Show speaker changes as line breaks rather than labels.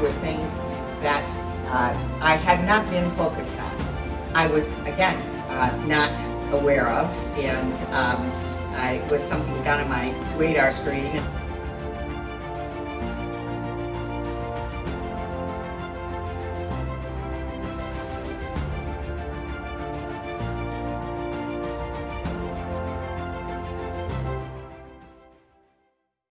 Were things that uh, I had not been focused on. I was, again, uh, not aware of, and um, I, it was something down on my radar screen.